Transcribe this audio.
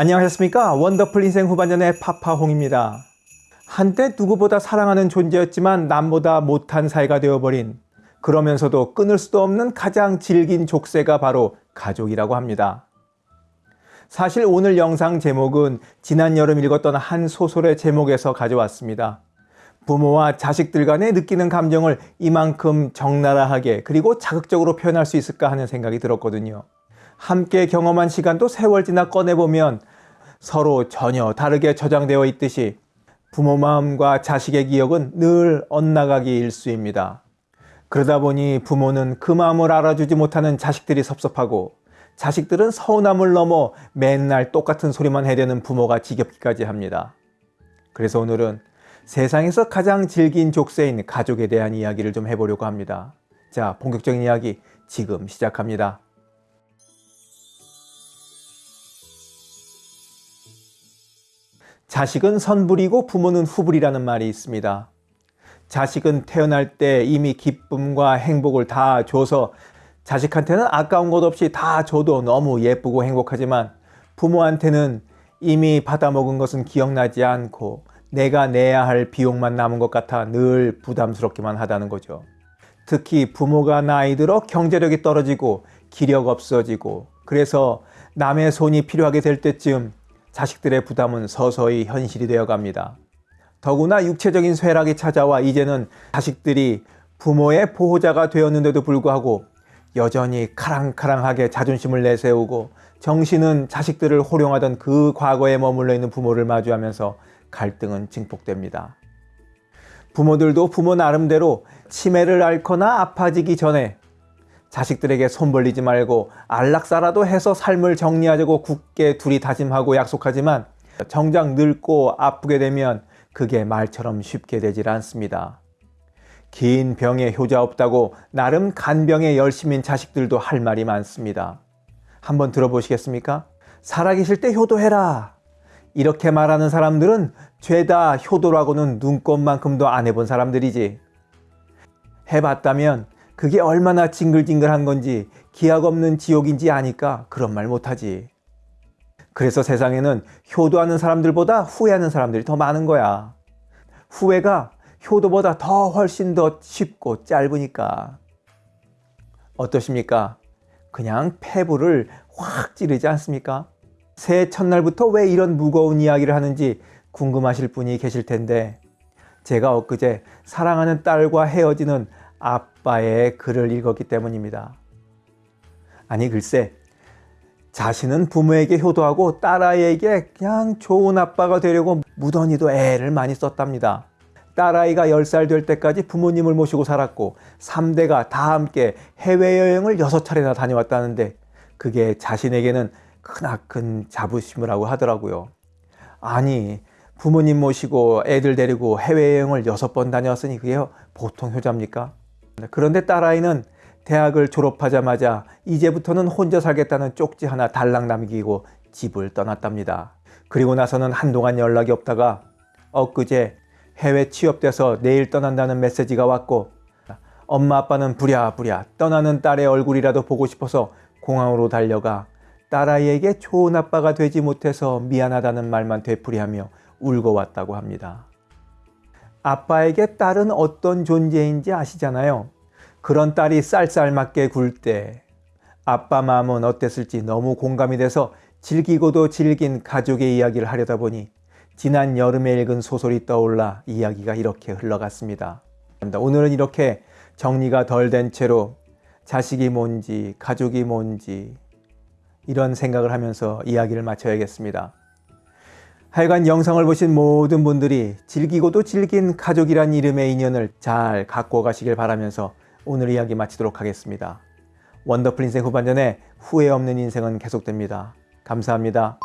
안녕하셨습니까? 원더풀 인생 후반전의 파파홍입니다. 한때 누구보다 사랑하는 존재였지만 남보다 못한 사이가 되어버린 그러면서도 끊을 수도 없는 가장 질긴 족쇄가 바로 가족이라고 합니다. 사실 오늘 영상 제목은 지난 여름 읽었던 한 소설의 제목에서 가져왔습니다. 부모와 자식들 간에 느끼는 감정을 이만큼 적나라하게 그리고 자극적으로 표현할 수 있을까 하는 생각이 들었거든요 함께 경험한 시간도 세월 지나 꺼내보면 서로 전혀 다르게 저장되어 있듯이 부모 마음과 자식의 기억은 늘 엇나가기 일수입니다. 그러다 보니 부모는 그 마음을 알아주지 못하는 자식들이 섭섭하고 자식들은 서운함을 넘어 맨날 똑같은 소리만 해대는 부모가 지겹기까지 합니다. 그래서 오늘은 세상에서 가장 질긴 족쇄인 가족에 대한 이야기를 좀 해보려고 합니다. 자, 본격적인 이야기 지금 시작합니다. 자식은 선불이고 부모는 후불이라는 말이 있습니다. 자식은 태어날 때 이미 기쁨과 행복을 다 줘서 자식한테는 아까운 것 없이 다 줘도 너무 예쁘고 행복하지만 부모한테는 이미 받아먹은 것은 기억나지 않고 내가 내야 할 비용만 남은 것 같아 늘 부담스럽기만 하다는 거죠. 특히 부모가 나이 들어 경제력이 떨어지고 기력 없어지고 그래서 남의 손이 필요하게 될 때쯤 자식들의 부담은 서서히 현실이 되어 갑니다. 더구나 육체적인 쇠락이 찾아와 이제는 자식들이 부모의 보호자가 되었는데도 불구하고 여전히 카랑카랑하게 자존심을 내세우고 정신은 자식들을 호령하던 그 과거에 머물러 있는 부모를 마주하면서 갈등은 증폭됩니다. 부모들도 부모 나름대로 치매를 앓거나 아파지기 전에 자식들에게 손 벌리지 말고 안락사라도 해서 삶을 정리하자고 굳게 둘이 다짐하고 약속하지만 정작 늙고 아프게 되면 그게 말처럼 쉽게 되질 않습니다. 긴 병에 효자 없다고 나름 간병에 열심인 자식들도 할 말이 많습니다. 한번 들어보시겠습니까? 살아계실 때 효도해라. 이렇게 말하는 사람들은 죄다 효도라고는 눈꼽만큼도 안 해본 사람들이지. 해봤다면 그게 얼마나 징글징글한 건지 기약 없는 지옥인지 아니까 그런 말 못하지. 그래서 세상에는 효도하는 사람들보다 후회하는 사람들이 더 많은 거야. 후회가 효도보다 더 훨씬 더 쉽고 짧으니까. 어떠십니까? 그냥 폐부를 확 찌르지 않습니까? 새해 첫날부터 왜 이런 무거운 이야기를 하는지 궁금하실 분이 계실 텐데 제가 엊그제 사랑하는 딸과 헤어지는 아빠 의 글을 읽었기 때문입니다. 아니 글쎄 자신은 부모에게 효도하고 딸아이에게 그냥 좋은 아빠가 되려고 무던히도 애를 많이 썼답니다. 딸아이가 10살 될 때까지 부모님을 모시고 살았고 3대가 다 함께 해외여행을 6차례나 다녀왔다는데 그게 자신에게는 크나큰 자부심을 하고 하더라고요. 아니 부모님 모시고 애들 데리고 해외여행을 6번 다녀왔으니 그게 보통 효자입니까? 그런데 딸아이는 대학을 졸업하자마자 이제부터는 혼자 살겠다는 쪽지 하나 달랑 남기고 집을 떠났답니다. 그리고 나서는 한동안 연락이 없다가 엊그제 해외 취업돼서 내일 떠난다는 메시지가 왔고 엄마 아빠는 부랴부랴 떠나는 딸의 얼굴이라도 보고 싶어서 공항으로 달려가 딸아이에게 좋은 아빠가 되지 못해서 미안하다는 말만 되풀이하며 울고 왔다고 합니다. 아빠에게 딸은 어떤 존재인지 아시잖아요. 그런 딸이 쌀쌀맞게 굴 때 아빠 마음은 어땠을지 너무 공감이 돼서 즐기고도 질긴 가족의 이야기를 하려다 보니 지난 여름에 읽은 소설이 떠올라 이야기가 이렇게 흘러갔습니다. 오늘은 이렇게 정리가 덜 된 채로 자식이 뭔지 가족이 뭔지 이런 생각을 하면서 이야기를 마쳐야겠습니다. 하여간 영상을 보신 모든 분들이 즐기고도 질긴 가족이란 이름의 인연을 잘 갖고 가시길 바라면서 오늘 이야기 마치도록 하겠습니다. 원더풀 인생 후반전에 후회 없는 인생은 계속됩니다. 감사합니다.